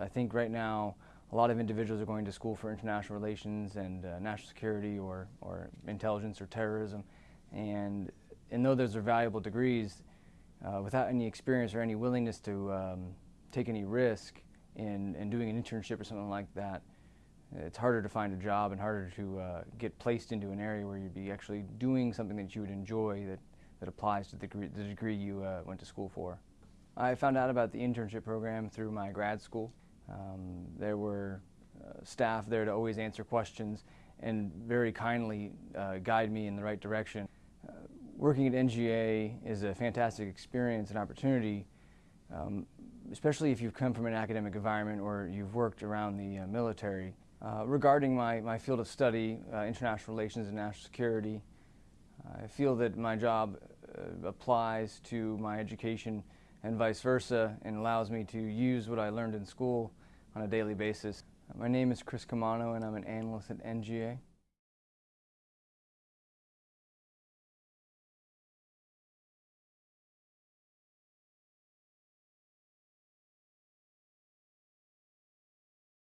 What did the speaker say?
I think right now a lot of individuals are going to school for international relations and uh, national security or, or intelligence or terrorism. And, and though those are valuable degrees, uh, without any experience or any willingness to um, take any risk in, in doing an internship or something like that, it's harder to find a job and harder to uh, get placed into an area where you'd be actually doing something that you would enjoy that, that applies to the degree, the degree you uh, went to school for. I found out about the internship program through my grad school. Um, there were uh, staff there to always answer questions and very kindly uh, guide me in the right direction. Uh, working at NGA is a fantastic experience and opportunity, um, especially if you've come from an academic environment or you've worked around the uh, military. Uh, regarding my, my field of study, uh, international relations and national security, I feel that my job applies to my education and vice versa and allows me to use what I learned in school on a daily basis. My name is Chris Camano and I'm an analyst at NGA.